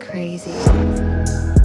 crazy.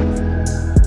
Thank you.